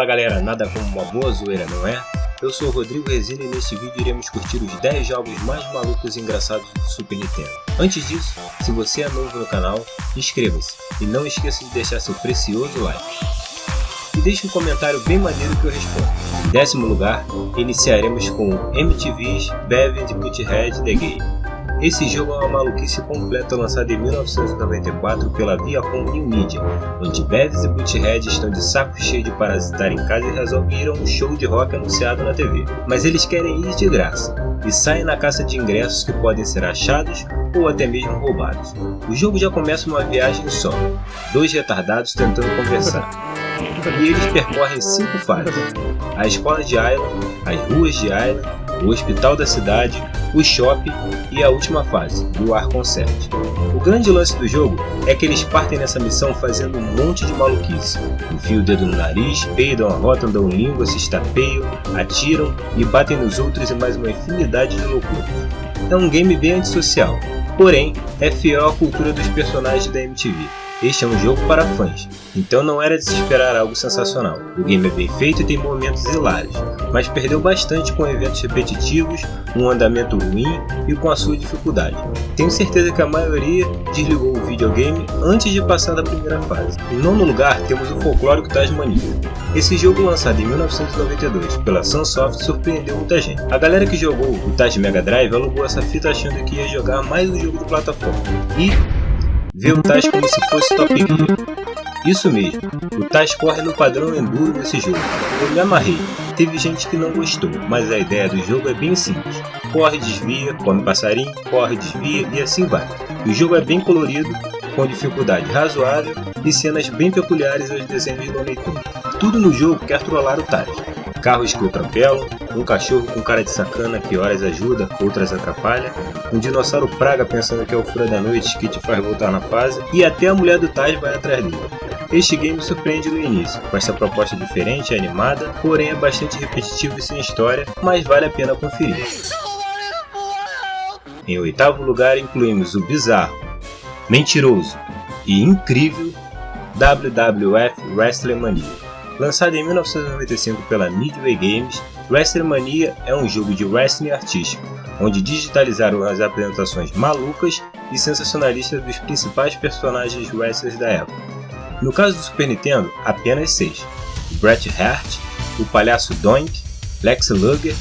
Fala galera, nada como uma boa zoeira, não é? Eu sou o Rodrigo Resina e neste vídeo iremos curtir os 10 jogos mais malucos e engraçados do Super Nintendo. Antes disso, se você é novo no canal, inscreva-se e não esqueça de deixar seu precioso like. E deixe um comentário bem maneiro que eu respondo. Em décimo lugar, iniciaremos com MTV's Bevan de Butthead The Game. Esse jogo é uma maluquice completa lançada em 1994 pela Viacom New Media, onde Bevis e Butthead estão de saco cheio de parasitar em casa e a um show de rock anunciado na TV. Mas eles querem ir de graça, e saem na caça de ingressos que podem ser achados ou até mesmo roubados. O jogo já começa uma viagem só, dois retardados tentando conversar. E eles percorrem cinco fases, a escola de Island, as ruas de Island, o hospital da cidade, o shopping e a última fase, do Ar Concept. O grande lance do jogo é que eles partem nessa missão fazendo um monte de maluquice. Enfiam o dedo no nariz, peidam, arrotam, dão língua, se estapeiam, atiram e batem nos outros e mais uma infinidade de loucuras. É um game bem antissocial, porém é fiel à cultura dos personagens da MTV. Este é um jogo para fãs, então não era de se esperar algo sensacional. O game é bem feito e tem momentos hilários, mas perdeu bastante com eventos repetitivos, um andamento ruim e com a sua dificuldade. Tenho certeza que a maioria desligou o videogame antes de passar da primeira fase. Em nono lugar temos o folclórico Tasmania. Esse jogo lançado em 1992 pela Sunsoft surpreendeu muita gente. A galera que jogou o Taj Mega Drive alugou essa fita achando que ia jogar mais um jogo de plataforma. E vê o Taz como se fosse Top Gear. Isso mesmo, o Taz corre no padrão Enduro nesse jogo. Eu me amarrei, teve gente que não gostou, mas a ideia do jogo é bem simples. Corre, desvia, come passarinho, corre, desvia e assim vai. O jogo é bem colorido, com dificuldade razoável e cenas bem peculiares aos desenhos do Looney Tudo no jogo quer trollar o Taz carros que o atropelam, um cachorro com cara de sacana que horas ajuda, outras atrapalha, um dinossauro praga pensando que é o fura da noite que te faz voltar na fase, e até a mulher do Taj vai atrás dele. Este game surpreende no início, com essa proposta diferente e animada, porém é bastante repetitivo e sem história, mas vale a pena conferir. Em oitavo lugar incluímos o bizarro, mentiroso e incrível WWF Wrestling Mania. Lançado em 1995 pela Midway Games, WrestleMania é um jogo de wrestling artístico, onde digitalizaram as apresentações malucas e sensacionalistas dos principais personagens wrestlers da época. No caso do Super Nintendo, apenas seis: Bret Hart, o Palhaço Doink, Lex Luger,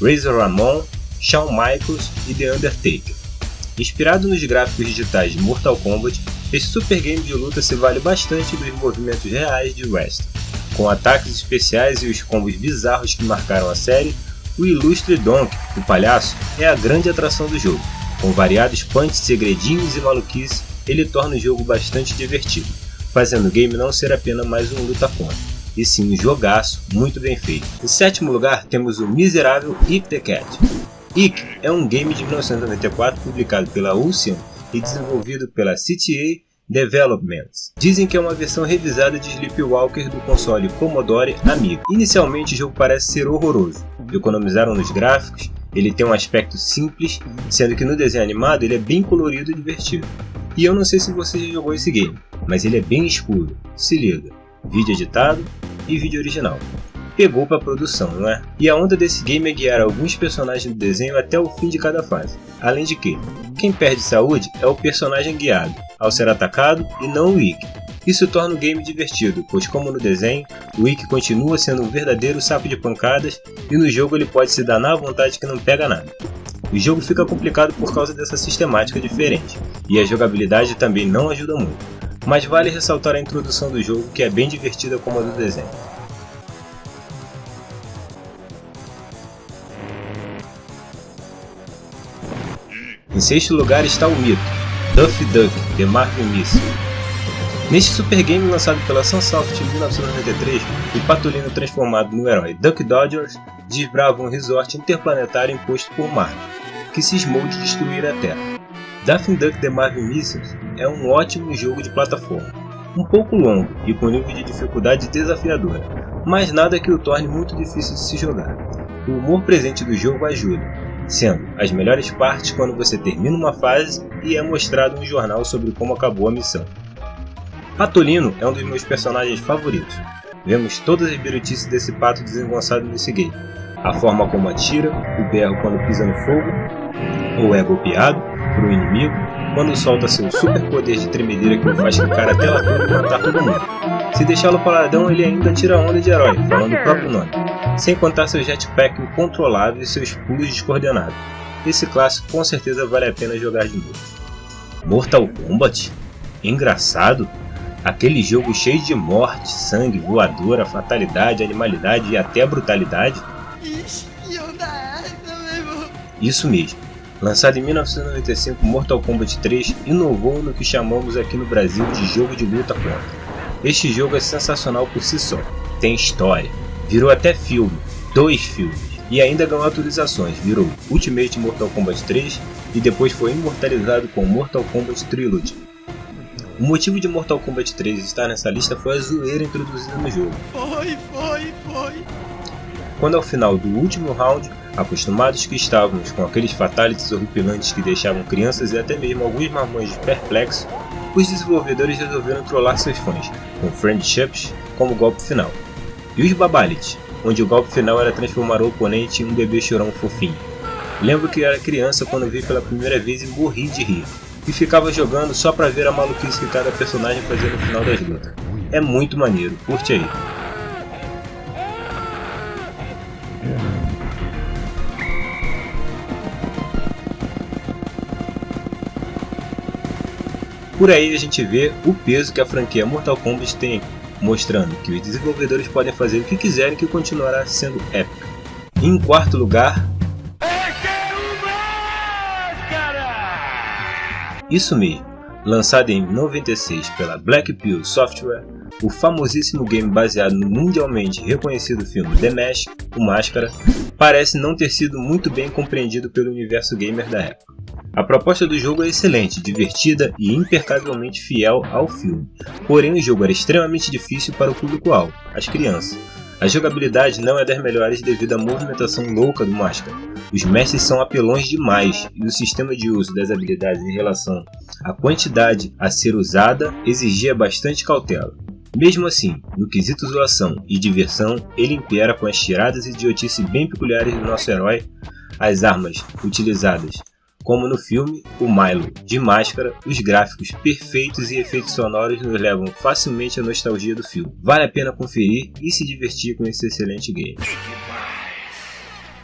Razor Ramon, Shawn Michaels e The Undertaker. Inspirado nos gráficos digitais de Mortal Kombat, esse super game de luta se vale bastante dos movimentos reais de wrestling. Com ataques especiais e os combos bizarros que marcaram a série, o ilustre Donk, o palhaço, é a grande atração do jogo. Com variados punts, segredinhos e maluquices, ele torna o jogo bastante divertido, fazendo o game não ser apenas mais um luta contra, e sim um jogaço muito bem feito. Em sétimo lugar temos o miserável Eat the Cat. Ick é um game de 1994 publicado pela Ocean e desenvolvido pela CTA Developments. Dizem que é uma versão revisada de Sleepwalker do console Commodore Amiga. Inicialmente o jogo parece ser horroroso, economizaram nos gráficos, ele tem um aspecto simples, sendo que no desenho animado ele é bem colorido e divertido. E eu não sei se você já jogou esse game, mas ele é bem escuro, se liga, vídeo editado e vídeo original pegou para produção, não é? E a onda desse game é guiar alguns personagens do desenho até o fim de cada fase. Além de que, quem perde saúde é o personagem guiado, ao ser atacado e não o Ikki. Isso torna o game divertido, pois como no desenho, o Ikki continua sendo um verdadeiro saco de pancadas e no jogo ele pode se danar à vontade que não pega nada. O jogo fica complicado por causa dessa sistemática diferente, e a jogabilidade também não ajuda muito, mas vale ressaltar a introdução do jogo que é bem divertida como a do desenho. Em sexto lugar está o mito, Duffy Duck, de Marvin Missile. Neste super game lançado pela Sunsoft em 1993, o Patolino transformado no herói Duck Dodgers desbrava um resort interplanetário imposto por Mark, que cismou de destruir a Terra. Daffy Duck The Marvin Missiles é um ótimo jogo de plataforma, um pouco longo e com nível de dificuldade desafiadora, mas nada que o torne muito difícil de se jogar. O humor presente do jogo ajuda, sendo as melhores partes quando você termina uma fase e é mostrado um jornal sobre como acabou a missão. Patolino é um dos meus personagens favoritos. vemos todas as birutices desse pato desengonçado nesse game. A forma como atira, o berro quando pisa no fogo, ou é golpeado por um inimigo, quando solta seu super poder de tremedeira que o faz ficar até lá toda e matar todo mundo. Se deixá-lo paladão, ele ainda tira onda de herói, falando o próprio nome, sem contar seu jetpack incontrolável e seus pulos descoordenados. Esse clássico com certeza vale a pena jogar de novo. Mortal Kombat? Engraçado? Aquele jogo cheio de morte, sangue, voadora, fatalidade, animalidade e até brutalidade? Isso mesmo. Lançado em 1995, Mortal Kombat 3 inovou no que chamamos aqui no Brasil de jogo de luta contra. Este jogo é sensacional por si só, tem história, virou até filme, dois filmes, e ainda ganhou atualizações, virou Ultimate Mortal Kombat 3 e depois foi imortalizado com Mortal Kombat Trilogy. O motivo de Mortal Kombat 3 estar nessa lista foi a zoeira introduzida no jogo. Foi, foi, foi. Quando ao final do último round, Acostumados que estávamos com aqueles fatalities horripilantes que deixavam crianças e até mesmo alguns marmões perplexos, os desenvolvedores resolveram trollar seus fãs, com Friendships como golpe final. E os Babalities, onde o golpe final era transformar o oponente em um bebê chorão fofinho. Lembro que era criança quando vi pela primeira vez e morri de rir, e ficava jogando só pra ver a maluquice que cada personagem fazia no final das lutas. É muito maneiro, curte aí. Por aí a gente vê o peso que a franquia Mortal Kombat tem, mostrando que os desenvolvedores podem fazer o que quiserem que continuará sendo épica. Em quarto lugar... Isso mesmo, lançado em 96 pela Black Pill Software, o famosíssimo game baseado no mundialmente reconhecido filme The Mask, O Máscara, parece não ter sido muito bem compreendido pelo universo gamer da época. A proposta do jogo é excelente, divertida e impecavelmente fiel ao filme, porém o jogo era extremamente difícil para o público-alvo, as crianças. A jogabilidade não é das melhores devido à movimentação louca do Máscara. Os mestres são apelões demais e o sistema de uso das habilidades em relação à quantidade a ser usada exigia bastante cautela. Mesmo assim, no quesito zoação e diversão, ele impera com as tiradas e idiotice bem peculiares do nosso herói, as armas utilizadas como no filme, o Milo, de máscara, os gráficos perfeitos e efeitos sonoros nos levam facilmente à nostalgia do filme. Vale a pena conferir e se divertir com esse excelente game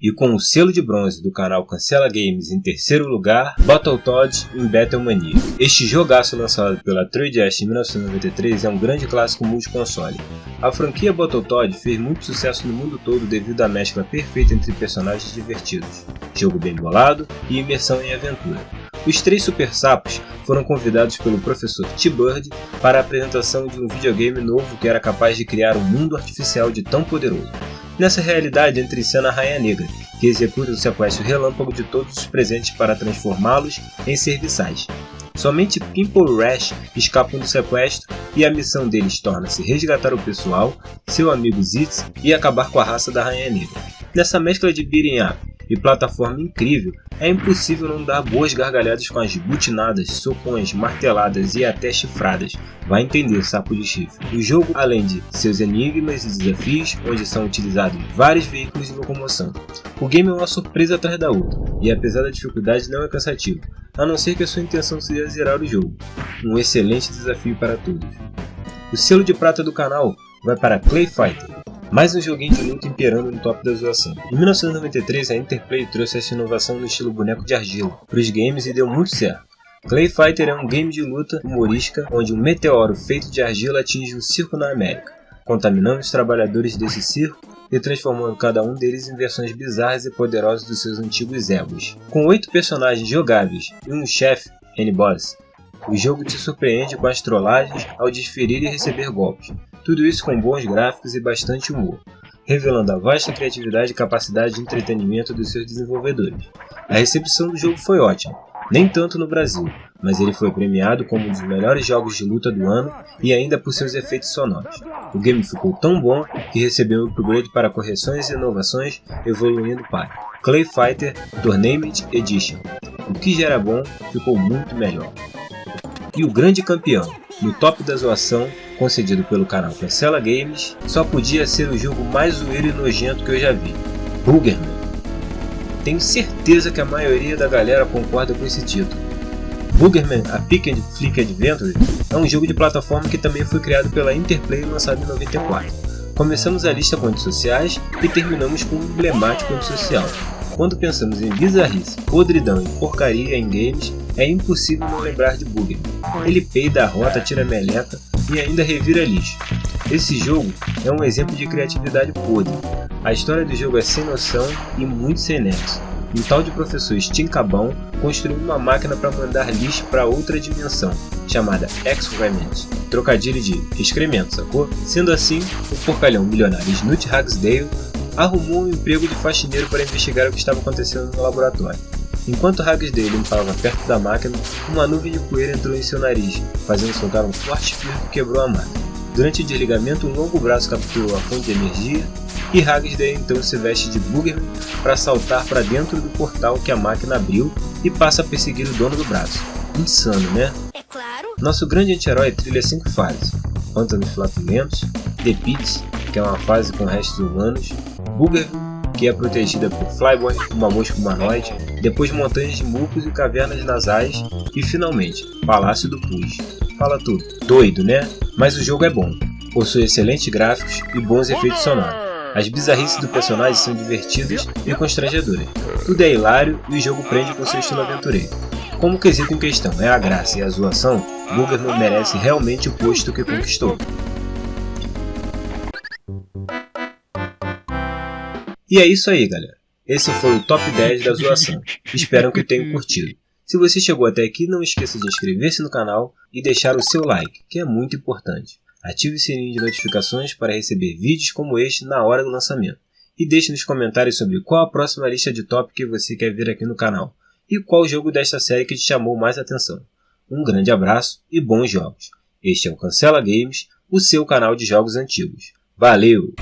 e com o selo de bronze do canal Cancela Games em terceiro lugar, Battletoads em Battlemania. Este jogaço lançado pela 3DS em 1993 é um grande clássico multiconsole. A franquia Battletoads fez muito sucesso no mundo todo devido à mescla perfeita entre personagens divertidos, jogo bem bolado e imersão em aventura. Os três super sapos foram convidados pelo professor T-Bird para a apresentação de um videogame novo que era capaz de criar um mundo artificial de tão poderoso. Nessa realidade entra em cena a Rainha Negra, que executa o sequestro relâmpago de todos os presentes para transformá-los em serviçais. Somente Pimple Rash escapam do sequestro e a missão deles torna-se resgatar o pessoal, seu amigo Zitz e acabar com a raça da Rainha Negra. Nessa mescla de beating up e plataforma incrível, é impossível não dar boas gargalhadas com as butinadas, socões, marteladas e até chifradas. Vai entender, sapo de chifre. O jogo, além de seus enigmas e desafios, onde são utilizados vários veículos de locomoção. O game é uma surpresa atrás da outra, e apesar da dificuldade não é cansativo, a não ser que a sua intenção seja zerar o jogo. Um excelente desafio para todos. O selo de prata do canal vai para Clay Fighter, mais um joguinho de luta imperando no top da zoação. Em 1993, a Interplay trouxe essa inovação no estilo boneco de argila para os games e deu muito certo. Clay Fighter é um game de luta humorística onde um meteoro feito de argila atinge um circo na América, contaminando os trabalhadores desse circo e transformando cada um deles em versões bizarras e poderosas dos seus antigos egos. Com oito personagens jogáveis e um chefe, N-Boss, o jogo te surpreende com as trollagens ao desferir e receber golpes, tudo isso com bons gráficos e bastante humor, revelando a vasta criatividade e capacidade de entretenimento dos seus desenvolvedores. A recepção do jogo foi ótima, nem tanto no Brasil, mas ele foi premiado como um dos melhores jogos de luta do ano e ainda por seus efeitos sonoros. O game ficou tão bom que recebeu upgrade para correções e inovações, evoluindo para Clay Fighter Tournament Edition. O que já era bom ficou muito melhor. E o grande campeão, no top da zoação concedido pelo canal Cancela Games, só podia ser o jogo mais zoeiro e nojento que eu já vi, Boogerman. Tenho certeza que a maioria da galera concorda com esse título. Boogerman A Pick and Flick Adventure é um jogo de plataforma que também foi criado pela Interplay e lançado em 94. Começamos a lista com antissociais e terminamos com um emblemático antissocial. Quando pensamos em bizarrice, podridão e porcaria em games, é impossível não lembrar de Boogerman. Ele peida a rota, tira a meleca e ainda revira lixo. Esse jogo é um exemplo de criatividade podre. A história do jogo é sem noção e muito sem nexo. Um tal de professor Stinkabão construiu uma máquina para mandar lixo para outra dimensão, chamada Excrement, trocadilho de excremento, sacou? Sendo assim, o porcalhão milionário Snoot Hagsdale arrumou um emprego de faxineiro para investigar o que estava acontecendo no laboratório. Enquanto Hagsdale limpava perto da máquina, uma nuvem de poeira entrou em seu nariz, fazendo soltar um forte fio que quebrou a máquina. Durante o desligamento, um longo braço capturou a fonte de energia e Hagsdale então se veste de Boogerman para saltar para dentro do portal que a máquina abriu e passa a perseguir o dono do braço. Insano, né? É claro. Nosso grande anti-herói trilha cinco fases. Pântanos Flatulentos, The Pits, que é uma fase com restos humanos, Boogerman, que é protegida por Flyboy, uma mosca humanoide, depois montanhas de mucos e cavernas nasais, e finalmente, Palácio do Pus. Fala tudo. Doido, né? Mas o jogo é bom. Possui excelentes gráficos e bons efeitos sonoros. As bizarrices do personagem são divertidas e constrangedoras. Tudo é hilário e o jogo prende com seu estilo aventureiro. Como o quesito em questão é a graça e a zoação, Boogerman merece realmente o posto que conquistou. E é isso aí, galera. Esse foi o top 10 da zoação. Espero que tenham curtido. Se você chegou até aqui, não esqueça de inscrever-se no canal e deixar o seu like, que é muito importante. Ative o sininho de notificações para receber vídeos como este na hora do lançamento. E deixe nos comentários sobre qual a próxima lista de top que você quer ver aqui no canal e qual jogo desta série que te chamou mais atenção. Um grande abraço e bons jogos. Este é o Cancela Games, o seu canal de jogos antigos. Valeu!